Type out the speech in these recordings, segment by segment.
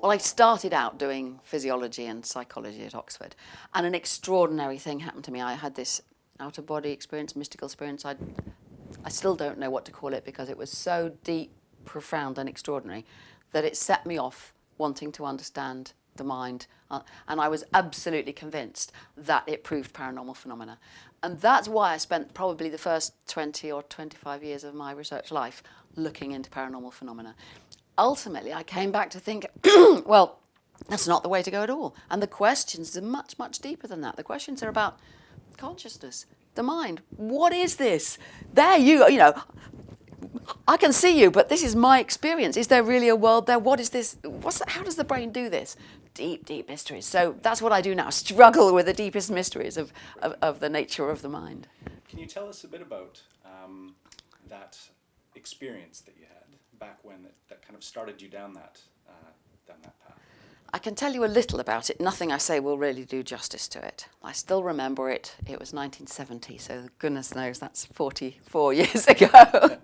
Well, I started out doing physiology and psychology at Oxford, and an extraordinary thing happened to me. I had this out-of-body experience, mystical experience. I, I still don't know what to call it because it was so deep, profound, and extraordinary that it set me off wanting to understand the mind. Uh, and I was absolutely convinced that it proved paranormal phenomena. And that's why I spent probably the first 20 or 25 years of my research life looking into paranormal phenomena. Ultimately, I came back to think, well, that's not the way to go at all. And the questions are much, much deeper than that. The questions are about consciousness, the mind. What is this? There you, you know, I can see you, but this is my experience. Is there really a world there? What is this? What's the, how does the brain do this? Deep, deep mysteries. So that's what I do now, struggle with the deepest mysteries of, of, of the nature of the mind. Can you tell us a bit about um, that experience that you had back when that, that kind of started you down that, uh, down that path? I can tell you a little about it. Nothing I say will really do justice to it. I still remember it. It was 1970, so goodness knows that's 44 years ago.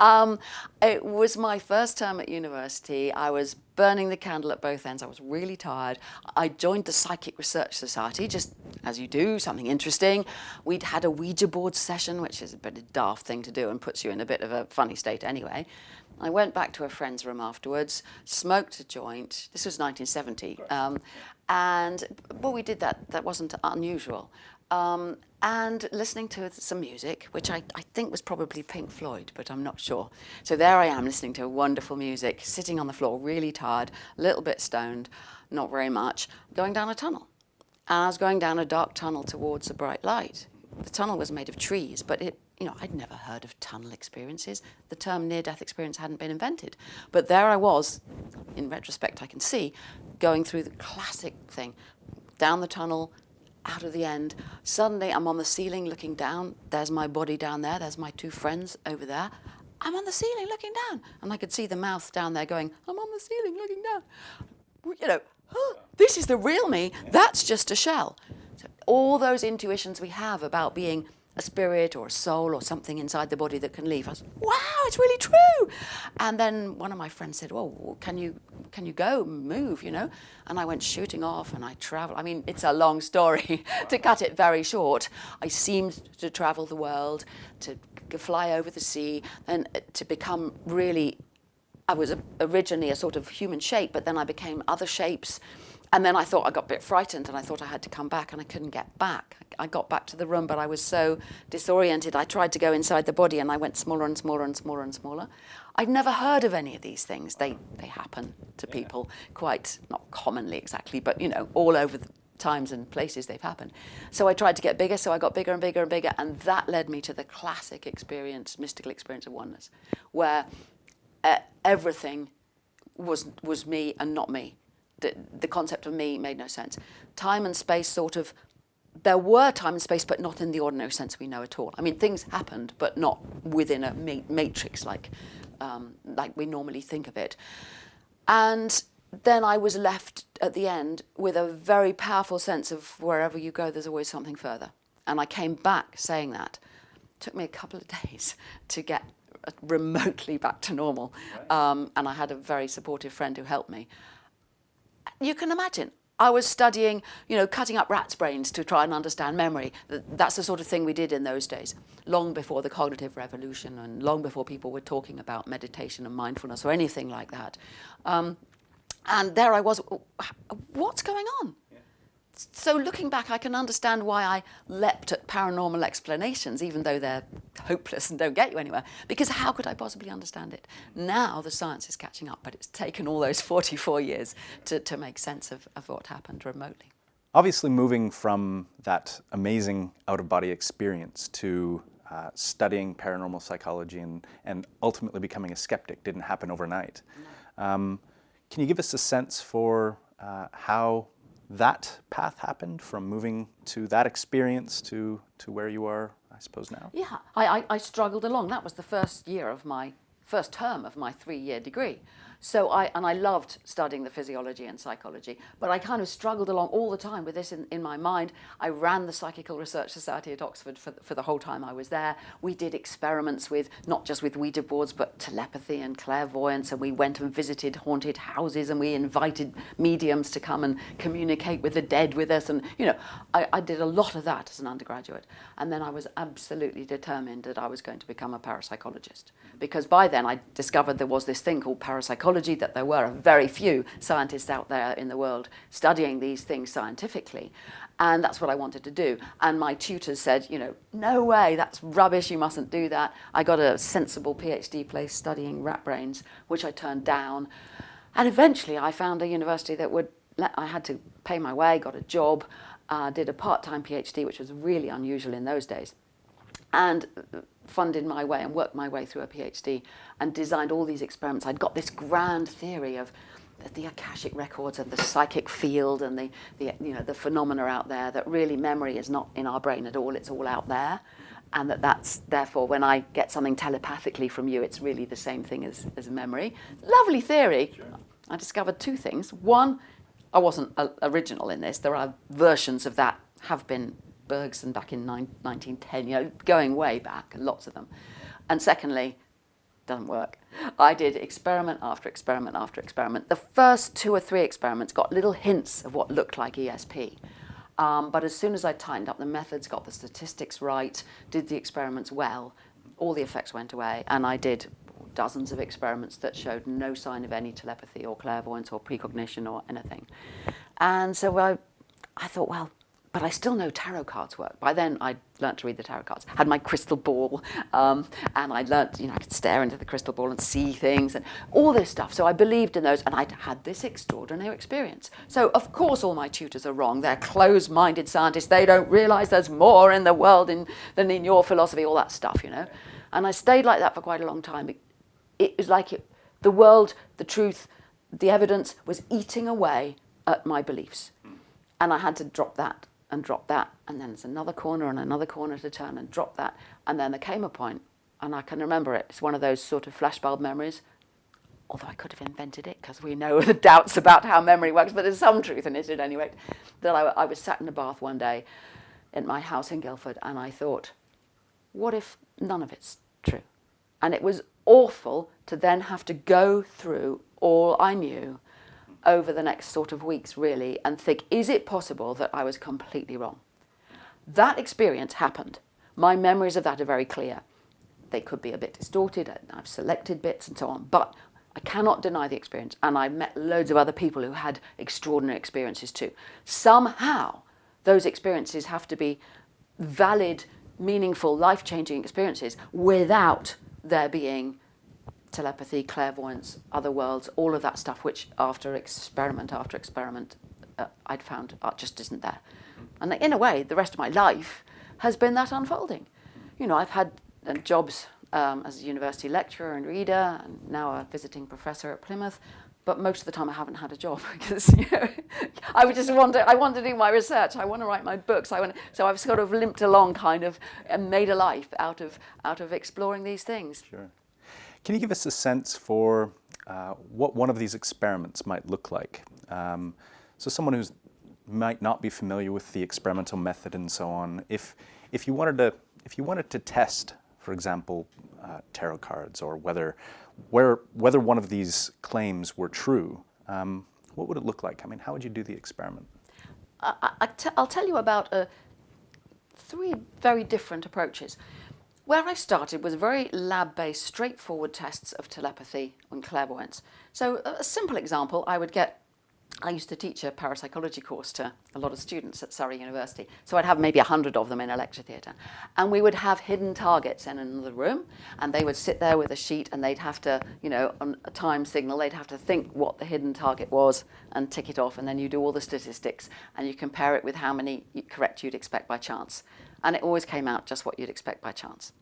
um, it was my first term at university. I was burning the candle at both ends. I was really tired. I joined the Psychic Research Society, just as you do, something interesting. We'd had a Ouija board session, which is a bit of a daft thing to do and puts you in a bit of a funny state anyway. I went back to a friend's room afterwards, smoked a joint. This was 1970. Um, and, well, we did that. That wasn't unusual. Um, and listening to some music, which I, I think was probably Pink Floyd, but I'm not sure. So there I am listening to wonderful music, sitting on the floor, really tired, a little bit stoned, not very much, going down a tunnel. And I was going down a dark tunnel towards a bright light. The tunnel was made of trees, but it you know, I'd never heard of tunnel experiences. The term near-death experience hadn't been invented. But there I was, in retrospect I can see, going through the classic thing, down the tunnel, out of the end. Suddenly I'm on the ceiling looking down. There's my body down there. There's my two friends over there. I'm on the ceiling looking down. And I could see the mouth down there going, I'm on the ceiling looking down. You know, oh, this is the real me. That's just a shell. So all those intuitions we have about being a spirit or a soul or something inside the body that can leave. I was, wow, it's really true. And then one of my friends said, well, can you, can you go, move, you know? And I went shooting off and I traveled. I mean, it's a long story to cut it very short. I seemed to travel the world, to fly over the sea, and uh, to become really, I was originally a sort of human shape, but then I became other shapes. And then I thought I got a bit frightened and I thought I had to come back and I couldn't get back. I got back to the room, but I was so disoriented. I tried to go inside the body and I went smaller and smaller and smaller and smaller. I'd never heard of any of these things. They, they happen to yeah. people quite, not commonly exactly, but you know, all over the times and places they've happened. So I tried to get bigger, so I got bigger and bigger and bigger, and that led me to the classic experience, mystical experience of oneness, where uh, everything was, was me and not me the, the concept of me made no sense. Time and space sort of, there were time and space, but not in the ordinary sense we know at all. I mean, things happened, but not within a ma matrix like, um, like we normally think of it. And then I was left at the end with a very powerful sense of wherever you go, there's always something further. And I came back saying that. It took me a couple of days to get remotely back to normal. Um, and I had a very supportive friend who helped me you can imagine. I was studying, you know, cutting up rats' brains to try and understand memory. That's the sort of thing we did in those days, long before the cognitive revolution and long before people were talking about meditation and mindfulness or anything like that. Um, and there I was, what's going on? So looking back, I can understand why I leapt at paranormal explanations, even though they're hopeless and don't get you anywhere, because how could I possibly understand it? Now the science is catching up, but it's taken all those 44 years to, to make sense of, of what happened remotely. Obviously moving from that amazing out-of-body experience to uh, studying paranormal psychology and, and ultimately becoming a skeptic didn't happen overnight. No. Um, can you give us a sense for uh, how that path happened from moving to that experience to, to where you are, I suppose, now? Yeah, I, I, I struggled along. That was the first year of my, first term of my three-year degree. So I, and I loved studying the physiology and psychology, but I kind of struggled along all the time with this in, in my mind. I ran the Psychical Research Society at Oxford for, for the whole time I was there. We did experiments with, not just with Ouija boards, but telepathy and clairvoyance, and we went and visited haunted houses, and we invited mediums to come and communicate with the dead with us, and, you know, I, I did a lot of that as an undergraduate. And then I was absolutely determined that I was going to become a parapsychologist, because by then I discovered there was this thing called parapsychology that there were very few scientists out there in the world studying these things scientifically. And that's what I wanted to do. And my tutors said, you know, no way, that's rubbish, you mustn't do that. I got a sensible PhD place studying rat brains, which I turned down. And eventually I found a university that would, let, I had to pay my way, got a job, uh, did a part-time PhD, which was really unusual in those days. And funded my way and worked my way through a PhD and designed all these experiments. I'd got this grand theory of the Akashic records and the psychic field and the, the, you know, the phenomena out there that really memory is not in our brain at all, it's all out there. And that that's, therefore, when I get something telepathically from you, it's really the same thing as, as memory. Lovely theory. Sure. I discovered two things. One, I wasn't uh, original in this. There are versions of that have been Bergson back in 1910, you know, going way back, lots of them. And secondly, doesn't work. I did experiment after experiment after experiment. The first two or three experiments got little hints of what looked like ESP. Um, but as soon as I tightened up the methods, got the statistics right, did the experiments well, all the effects went away. And I did dozens of experiments that showed no sign of any telepathy or clairvoyance or precognition or anything. And so I, I thought, well, but I still know tarot cards work. By then, I'd learnt to read the tarot cards. Had my crystal ball, um, and I learnt, you know, I could stare into the crystal ball and see things and all this stuff. So I believed in those, and I'd had this extraordinary experience. So of course, all my tutors are wrong. They're closed-minded scientists. They don't realise there's more in the world in, than in your philosophy. All that stuff, you know. And I stayed like that for quite a long time. It, it was like it, the world, the truth, the evidence was eating away at my beliefs, and I had to drop that and drop that and then there's another corner and another corner to turn and drop that and then there came a point and I can remember it it's one of those sort of flashbulb memories although I could have invented it because we know the doubts about how memory works but there's some truth in it at any rate that I, I was sat in a bath one day in my house in Guildford and I thought what if none of it's true? And it was awful to then have to go through all I knew over the next sort of weeks really and think, is it possible that I was completely wrong? That experience happened. My memories of that are very clear. They could be a bit distorted, I've selected bits and so on, but I cannot deny the experience. And I met loads of other people who had extraordinary experiences too. Somehow, those experiences have to be valid, meaningful, life-changing experiences without there being telepathy, clairvoyance, other worlds, all of that stuff, which after experiment after experiment, uh, I'd found just isn't there. And in a way, the rest of my life has been that unfolding. You know, I've had uh, jobs um, as a university lecturer and reader, and now a visiting professor at Plymouth. But most of the time, I haven't had a job because you know, I would just want to. I want to do my research. I want to write my books. I want. To, So I've sort of limped along, kind of, and made a life out of out of exploring these things. Sure. Can you give us a sense for uh, what one of these experiments might look like? Um, so someone who might not be familiar with the experimental method and so on, if, if, you, wanted to, if you wanted to test, for example, uh, tarot cards or whether, where, whether one of these claims were true, um, what would it look like? I mean, how would you do the experiment? I, I will tell you about uh, three very different approaches. Where I started was very lab-based, straightforward tests of telepathy and clairvoyance. So a simple example, I would get I used to teach a parapsychology course to a lot of students at Surrey University. So I'd have maybe a hundred of them in a lecture theatre. And we would have hidden targets in another room and they would sit there with a sheet and they'd have to, you know, on a time signal, they'd have to think what the hidden target was and tick it off. And then you do all the statistics and you compare it with how many correct you'd expect by chance. And it always came out just what you'd expect by chance.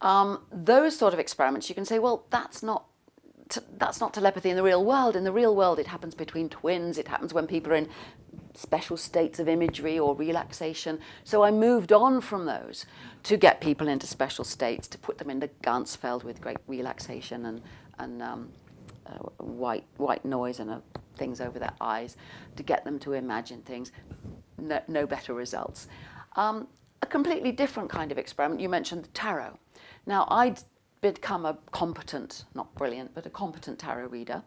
Um, those sort of experiments, you can say, well, that's not that's not telepathy in the real world. In the real world, it happens between twins. It happens when people are in special states of imagery or relaxation. So I moved on from those to get people into special states, to put them into Ganzfeld with great relaxation and, and um, uh, white, white noise and uh, things over their eyes to get them to imagine things. No, no better results. Um, completely different kind of experiment, you mentioned the tarot. Now, I'd become a competent, not brilliant, but a competent tarot reader.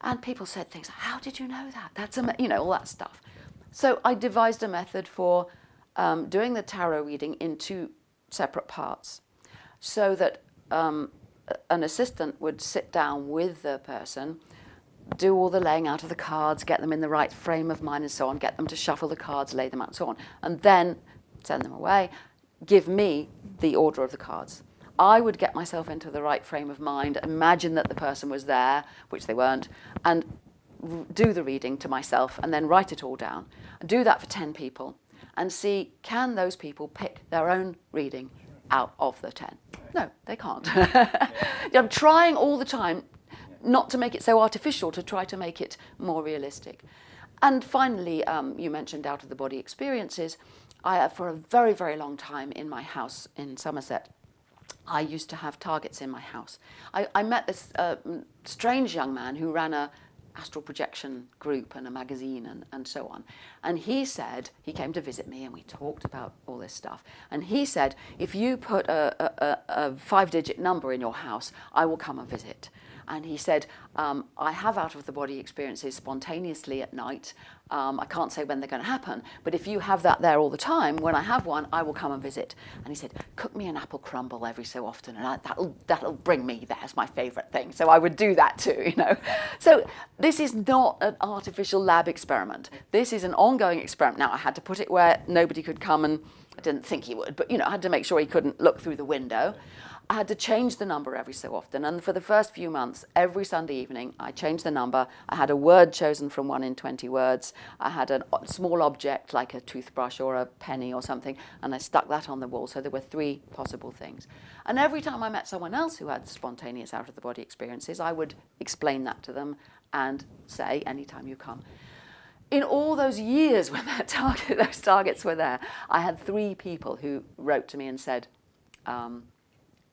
And people said things, how did you know that? That's, a, you know, all that stuff. So I devised a method for um, doing the tarot reading in two separate parts so that um, an assistant would sit down with the person, do all the laying out of the cards, get them in the right frame of mind and so on, get them to shuffle the cards, lay them out and so on, and then send them away, give me the order of the cards. I would get myself into the right frame of mind, imagine that the person was there, which they weren't, and do the reading to myself and then write it all down. Do that for 10 people and see can those people pick their own reading out of the 10? No, they can't. I'm trying all the time not to make it so artificial, to try to make it more realistic. And finally, um, you mentioned out of the body experiences. I, for a very, very long time in my house in Somerset, I used to have targets in my house. I, I met this uh, strange young man who ran a astral projection group and a magazine and, and so on. And he said, he came to visit me and we talked about all this stuff. And he said, if you put a, a, a five digit number in your house, I will come and visit. And he said, um, I have out of the body experiences spontaneously at night. Um, I can't say when they're going to happen, but if you have that there all the time, when I have one, I will come and visit. And he said, cook me an apple crumble every so often, and I, that'll, that'll bring me there. It's my favourite thing. So I would do that too, you know. So this is not an artificial lab experiment. This is an ongoing experiment. Now, I had to put it where nobody could come and I didn't think he would, but you know, I had to make sure he couldn't look through the window. I had to change the number every so often. And for the first few months, every Sunday evening, I changed the number. I had a word chosen from one in 20 words. I had a small object like a toothbrush or a penny or something, and I stuck that on the wall. So there were three possible things. And every time I met someone else who had spontaneous out of the body experiences, I would explain that to them and say, anytime you come. In all those years when target, those targets were there, I had three people who wrote to me and said, um,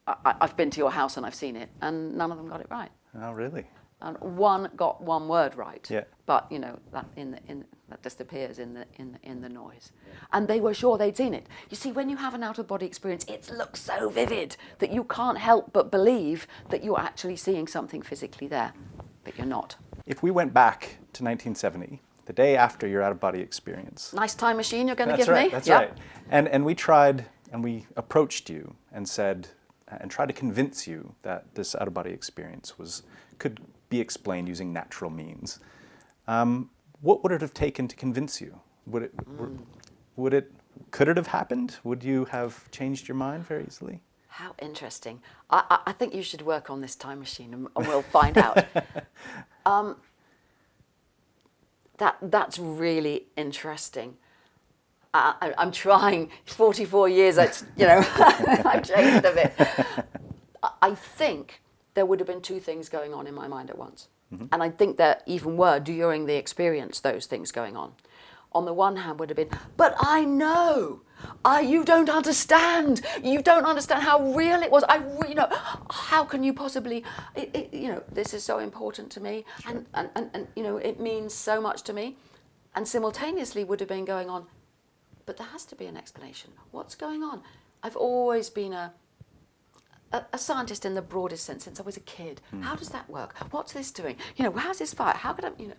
I, have been to your house and I've seen it, and none of them got it right. Oh, really? And one got one word right. Yeah. But you know that in the, in that disappears in the in the, in the noise. And they were sure they'd seen it. You see, when you have an out of body experience, it looks so vivid that you can't help but believe that you're actually seeing something physically there, but you're not. If we went back to 1970, the day after your out of body experience. Nice time machine you're going to give right, me. That's right. That's right. And and we tried and we approached you and said and try to convince you that this out-of-body experience was could be explained using natural means. Um, what would it have taken to convince you? Would it, mm. would it, could it have happened? Would you have changed your mind very easily? How interesting. I, I think you should work on this time machine and, and we'll find out. Um, that, that's really interesting. I, am trying. 44 years, it's, you know, I've changed a bit. I think there would have been two things going on in my mind at once. Mm -hmm. And I think there even were during the experience those things going on. On the one hand would have been, but I know, I, you don't understand. You don't understand how real it was. I, you know, how can you possibly, it, it, you know, this is so important to me, sure. and, and, and, and, you know, it means so much to me. And simultaneously would have been going on, but there has to be an explanation. What's going on? I've always been a, a, a scientist in the broadest sense since I was a kid. Mm. How does that work? What's this doing? You know, how's this fire? How could I, you know?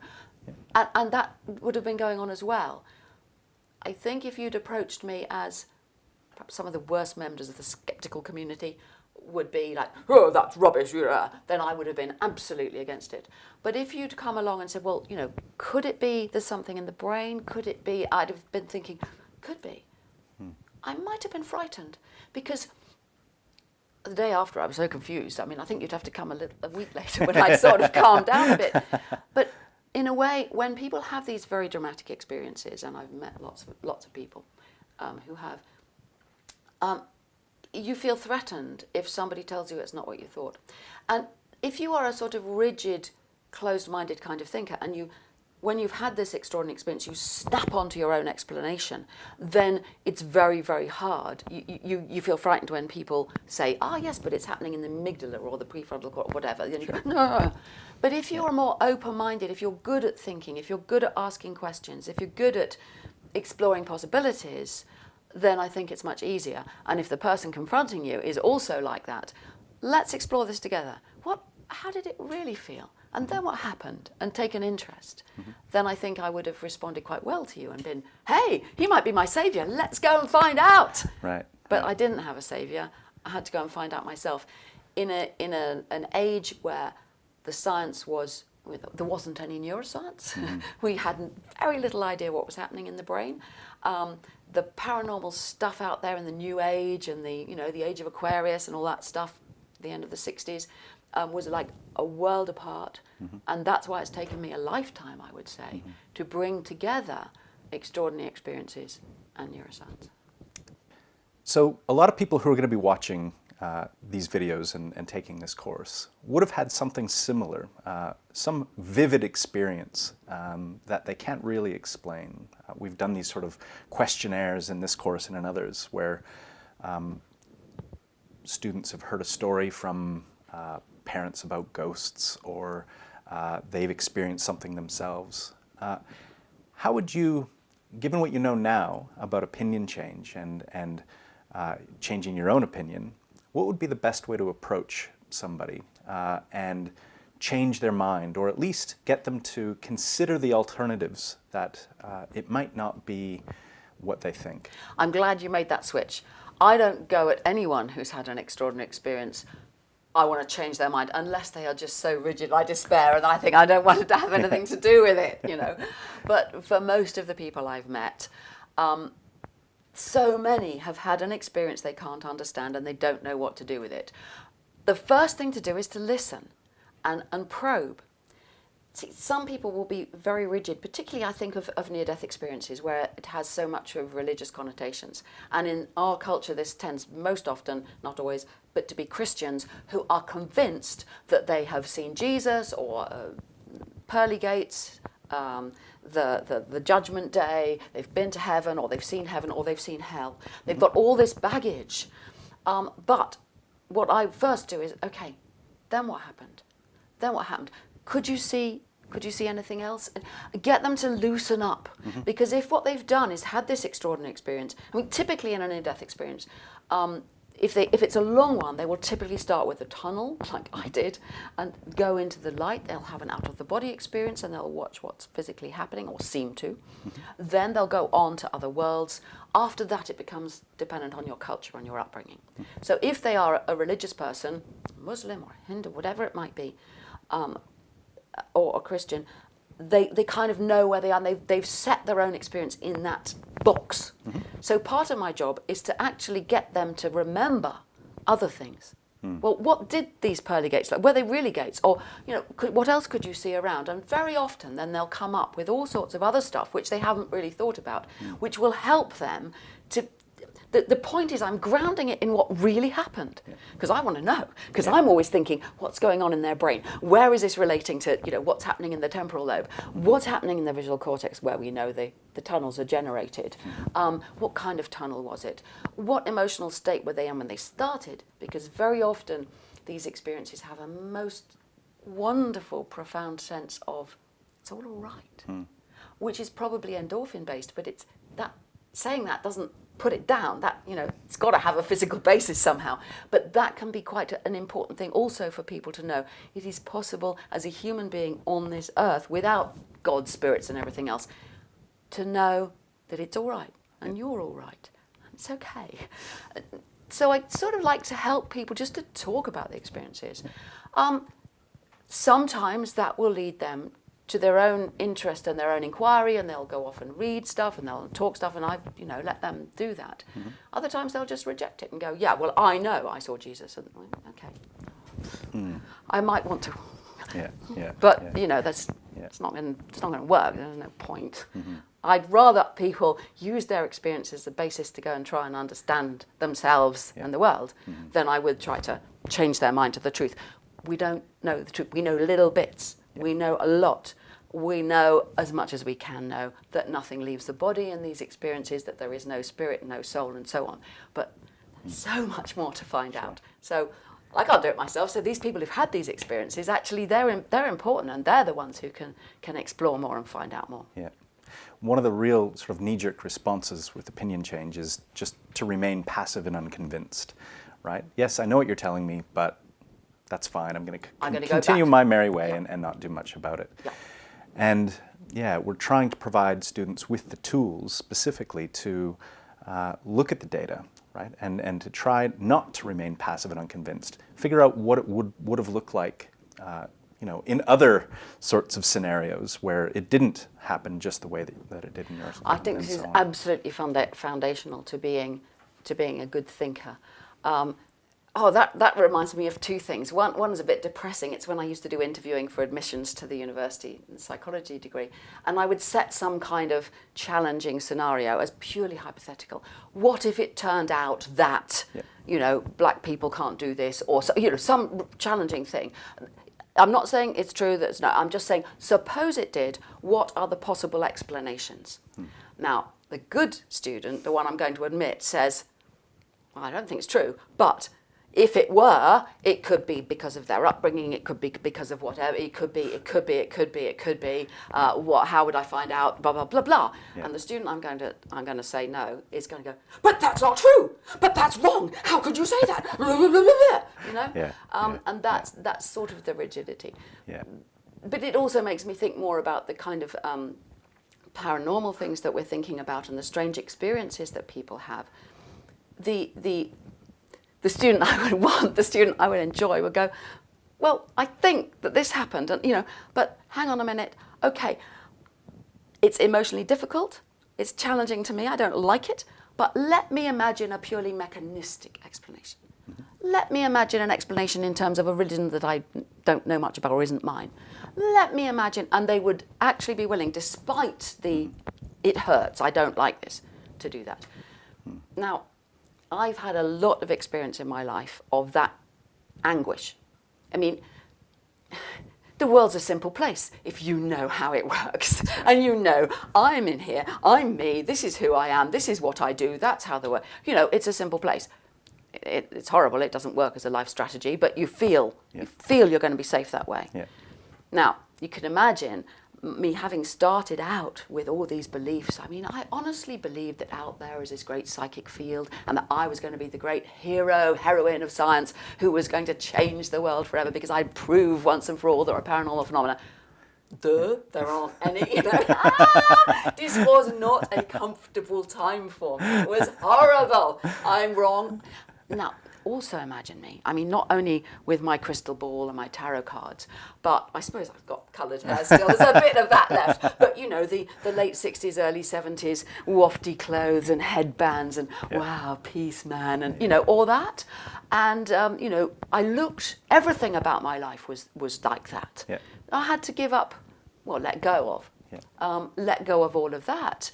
Yeah. And, and that would have been going on as well. I think if you'd approached me as perhaps some of the worst members of the skeptical community would be like, oh, that's rubbish, then I would have been absolutely against it. But if you'd come along and said, well, you know, could it be there's something in the brain? Could it be, I'd have been thinking, could be. Hmm. I might have been frightened because the day after I was so confused. I mean, I think you'd have to come a, little, a week later when I'd sort of calmed down a bit. But in a way, when people have these very dramatic experiences, and I've met lots of, lots of people um, who have, um, you feel threatened if somebody tells you it's not what you thought. And if you are a sort of rigid, closed-minded kind of thinker and you when you've had this extraordinary experience, you snap onto your own explanation, then it's very, very hard. You, you, you feel frightened when people say, ah, yes, but it's happening in the amygdala or the prefrontal cortex or whatever. Then you go, no. But if you're more open-minded, if you're good at thinking, if you're good at asking questions, if you're good at exploring possibilities, then I think it's much easier. And if the person confronting you is also like that, let's explore this together. What, how did it really feel? And then what happened? And take an interest. Mm -hmm. Then I think I would have responded quite well to you and been, hey, he might be my savior. Let's go and find out. Right. But I didn't have a savior. I had to go and find out myself. In, a, in a, an age where the science was, there wasn't any neuroscience. Mm -hmm. we had very little idea what was happening in the brain. Um, the paranormal stuff out there in the new age and the, you know, the age of Aquarius and all that stuff, the end of the 60s, um, was like a world apart. Mm -hmm. And that's why it's taken me a lifetime, I would say, mm -hmm. to bring together extraordinary experiences and neuroscience. So a lot of people who are going to be watching uh, these videos and, and, taking this course would have had something similar, uh, some vivid experience um, that they can't really explain. Uh, we've done these sort of questionnaires in this course and in others where um, students have heard a story from uh, parents about ghosts or uh, they've experienced something themselves. Uh, how would you, given what you know now about opinion change and, and uh, changing your own opinion, what would be the best way to approach somebody uh, and change their mind or at least get them to consider the alternatives that uh, it might not be what they think? I'm glad you made that switch. I don't go at anyone who's had an extraordinary experience I want to change their mind unless they are just so rigid I despair and I think I don't want to have anything to do with it, you know. But for most of the people I've met, um, so many have had an experience they can't understand and they don't know what to do with it. The first thing to do is to listen and, and probe. See, some people will be very rigid, particularly I think of, of near-death experiences where it has so much of religious connotations. And in our culture, this tends most often, not always, but to be Christians who are convinced that they have seen Jesus or uh, pearly gates, um, the, the, the judgment day, they've been to heaven or they've seen heaven or they've seen hell. They've got all this baggage. Um, but what I first do is, okay, then what happened? Then what happened? Could you see could you see anything else? Get them to loosen up. Mm -hmm. Because if what they've done is had this extraordinary experience, I mean, typically in a near-death experience, um, if, they, if it's a long one, they will typically start with a tunnel, like I did, and go into the light. They'll have an out-of-the-body experience and they'll watch what's physically happening, or seem to. Mm -hmm. Then they'll go on to other worlds. After that, it becomes dependent on your culture and your upbringing. Mm -hmm. So if they are a religious person, Muslim or Hindu, whatever it might be, um, or a Christian, they, they kind of know where they are and they've, they've set their own experience in that box. Mm -hmm. So part of my job is to actually get them to remember other things. Mm. Well, what did these pearly gates like? Were they really gates? Or, you know, could, what else could you see around? And very often then they'll come up with all sorts of other stuff which they haven't really thought about, mm. which will help them to the, the point is I'm grounding it in what really happened because. I want to know because yeah. I'm always thinking what's going on in their brain where is this relating to you know what's happening in the temporal lobe what's happening in the visual cortex where we know the the tunnels are generated mm-hmm. um, what kind of tunnel was it what emotional state were they in when they started because very often these experiences have a most wonderful profound sense of it's all all right mm. which is probably endorphin based but it's that saying that doesn't put it down. That, you know, it's got to have a physical basis somehow. But that can be quite an important thing also for people to know. It is possible as a human being on this earth without God's spirits and everything else to know that it's all right and you're all right. and It's okay. So I sort of like to help people just to talk about the experiences. Um, sometimes that will lead them to their own interest and their own inquiry and they'll go off and read stuff and they'll talk stuff and I, you know, let them do that. Mm -hmm. Other times they'll just reject it and go, yeah, well, I know I saw Jesus. And okay, mm. I might want to. Yeah, yeah. But, yeah. you know, that's, yeah. it's not going it's not going to work. There's no point. Mm -hmm. I'd rather people use their experience as the basis to go and try and understand themselves yeah. and the world -hmm. than I would try to change their mind to the truth. We don't know the truth. We know little bits we know a lot, we know as much as we can know that nothing leaves the body in these experiences, that there is no spirit, no soul, and so on. But so much more to find out. So I can't do it myself. So these people who've had these experiences, actually, they're they're important, and they're the ones who can can explore more and find out more. Yeah. One of the real sort of knee-jerk responses with opinion change is just to remain passive and unconvinced, right? Yes, I know what you're telling me, but that's fine. I'm going to continue go my merry way and, and not do much about it. Yeah. And yeah, we're trying to provide students with the tools specifically to uh, look at the data, right? And, and to try not to remain passive and unconvinced. Figure out what it would, would have looked like uh, you know, in other sorts of scenarios where it didn't happen just the way that, that it did in yours. I think this so is on. absolutely founda foundational to being, to being a good thinker. Um, Oh, that, that reminds me of two things. One, one is a bit depressing. It's when I used to do interviewing for admissions to the university in psychology degree. And I would set some kind of challenging scenario as purely hypothetical. What if it turned out that, yeah. you know, black people can't do this or, so, you know, some challenging thing. I'm not saying it's true that it's not. I'm just saying, suppose it did, what are the possible explanations? Hmm. Now, the good student, the one I'm going to admit, says, well, I don't think it's true, but if it were, it could be because of their upbringing, it could be because of whatever, it could be, it could be, it could be, it could be, uh, what, how would I find out, blah, blah, blah, blah. Yeah. And the student I'm going, to, I'm going to say no is going to go, but that's not true, but that's wrong, how could you say that, you know? Yeah. Um, yeah. And that's, that's sort of the rigidity. Yeah. But it also makes me think more about the kind of um, paranormal things that we're thinking about and the strange experiences that people have. The, the the student I would want, the student I would enjoy would go, well, I think that this happened, and you know, but hang on a minute, okay, it's emotionally difficult, it's challenging to me, I don't like it, but let me imagine a purely mechanistic explanation. Mm -hmm. Let me imagine an explanation in terms of a religion that I don't know much about or isn't mine. Let me imagine, and they would actually be willing, despite the, it hurts, I don't like this, to do that. Mm. Now, I've had a lot of experience in my life of that anguish. I mean, the world's a simple place if you know how it works. and you know, I'm in here, I'm me, this is who I am, this is what I do, that's how the world, you know, it's a simple place. It, it's horrible, it doesn't work as a life strategy, but you feel, yeah. you feel you're going to be safe that way. Yeah. Now, you can imagine me having started out with all these beliefs, I mean, I honestly believed that out there is this great psychic field and that I was going to be the great hero, heroine of science who was going to change the world forever because I'd prove once and for all there are paranormal phenomena. Duh, there aren't any. You know? this was not a comfortable time for me. It was horrible. I'm wrong. Now, also imagine me. I mean, not only with my crystal ball and my tarot cards, but I suppose I've got coloured hair still. There's a bit of that left. But, you know, the, the late 60s, early 70s, wafty clothes and headbands and, yeah. wow, peace, man, and, you know, all that. And, um, you know, I looked, everything about my life was, was like that. Yeah. I had to give up, well, let go of. Yeah. Um, let go of all of that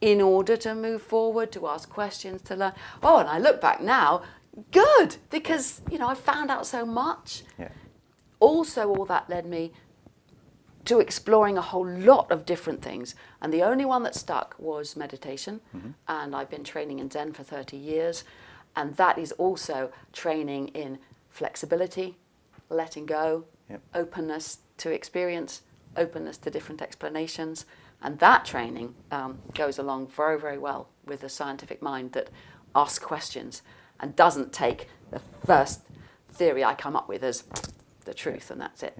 in order to move forward, to ask questions, to learn. Oh, and I look back now, good because you know I found out so much. Yeah. Also, all that led me to exploring a whole lot of different things, and the only one that stuck was meditation. Mm -hmm. And I've been training in Zen for 30 years, and that is also training in flexibility, letting go, yep. openness to experience, openness to different explanations, and that training um, goes along very, very well with the scientific mind that asks questions and doesn't take the first theory I come up with as the truth and that's it.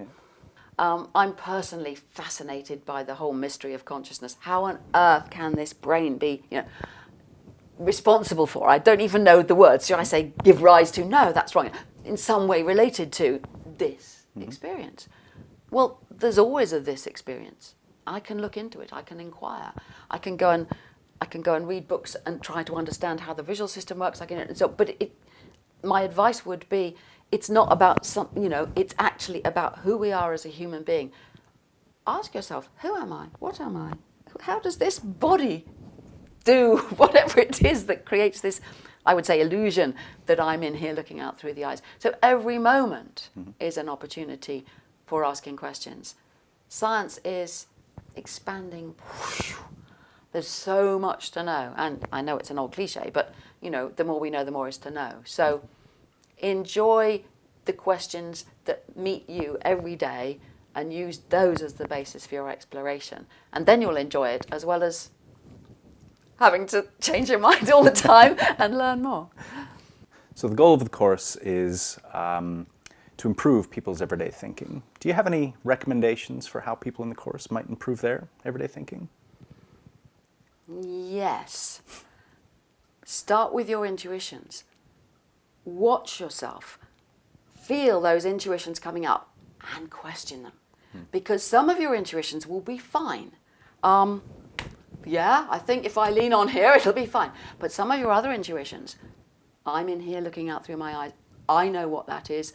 Um, I'm personally fascinated by the whole mystery of consciousness. How on earth can this brain be, you know, responsible for? I don't even know the words. Should I say give rise to? No, that's wrong. In some way related to this mm -hmm. experience. Well, there's always a this experience. I can look into it. I can inquire. I can go and I can go and read books and try to understand how the visual system works. I can, so, but it, my advice would be, it's not about some, you know, it's actually about who we are as a human being. Ask yourself, who am I? What am I? How does this body do whatever it is that creates this, I would say, illusion that I'm in here looking out through the eyes. So every moment mm -hmm. is an opportunity for asking questions. Science is expanding. There's so much to know. And I know it's an old cliche, but you know, the more we know, the more is to know. So enjoy the questions that meet you every day and use those as the basis for your exploration. And then you'll enjoy it as well as having to change your mind all the time and learn more. So the goal of the course is um, to improve people's everyday thinking. Do you have any recommendations for how people in the course might improve their everyday thinking? Yes. Start with your intuitions. Watch yourself. Feel those intuitions coming up and question them. Because some of your intuitions will be fine. Um, yeah, I think if I lean on here, it'll be fine. But some of your other intuitions, I'm in here looking out through my eyes. I know what that is.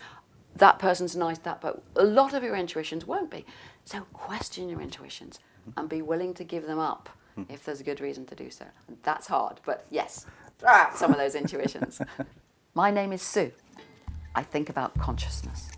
That person's nice, that, but a lot of your intuitions won't be. So question your intuitions and be willing to give them up Mm-hmm. if there's a good reason to do so. That's hard, but yes, throw out some of those intuitions. My name is Sue. I think about consciousness.